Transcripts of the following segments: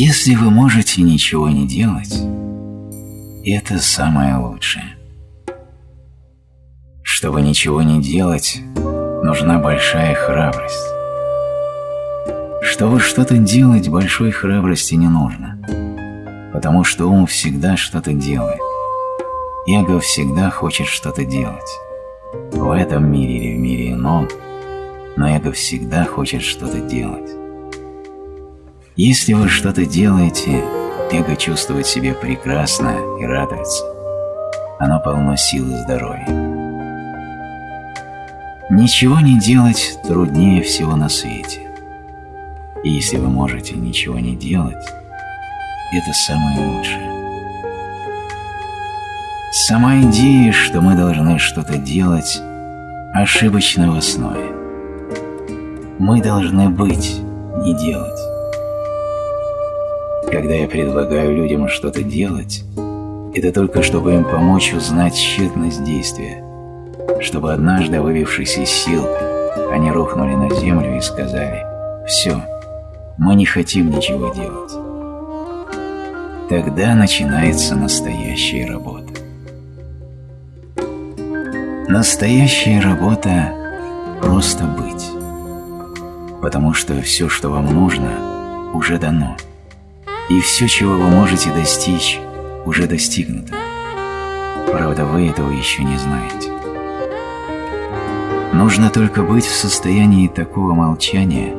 Если вы можете ничего не делать, это самое лучшее. Чтобы ничего не делать, нужна большая храбрость. Чтобы что-то делать, большой храбрости не нужно, потому что ум всегда что-то делает. Эго всегда хочет что-то делать. В этом мире или в мире ином, но эго всегда хочет что-то делать. Если вы что-то делаете, эго чувствует себя прекрасно и радуется. Оно полно сил и здоровья. Ничего не делать труднее всего на свете. И если вы можете ничего не делать, это самое лучшее. Сама идея, что мы должны что-то делать, ошибочна в основе. Мы должны быть, не делать. Когда я предлагаю людям что-то делать, это только чтобы им помочь узнать тщетность действия, чтобы однажды, вывившись из сил, они рухнули на землю и сказали «Все, мы не хотим ничего делать». Тогда начинается настоящая работа. Настоящая работа – просто быть. Потому что все, что вам нужно, уже дано. И все, чего вы можете достичь, уже достигнуто. Правда, вы этого еще не знаете. Нужно только быть в состоянии такого молчания,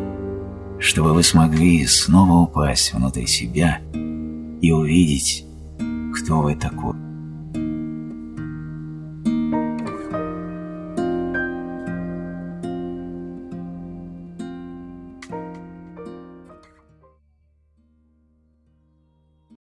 чтобы вы смогли снова упасть внутрь себя и увидеть, кто вы такой.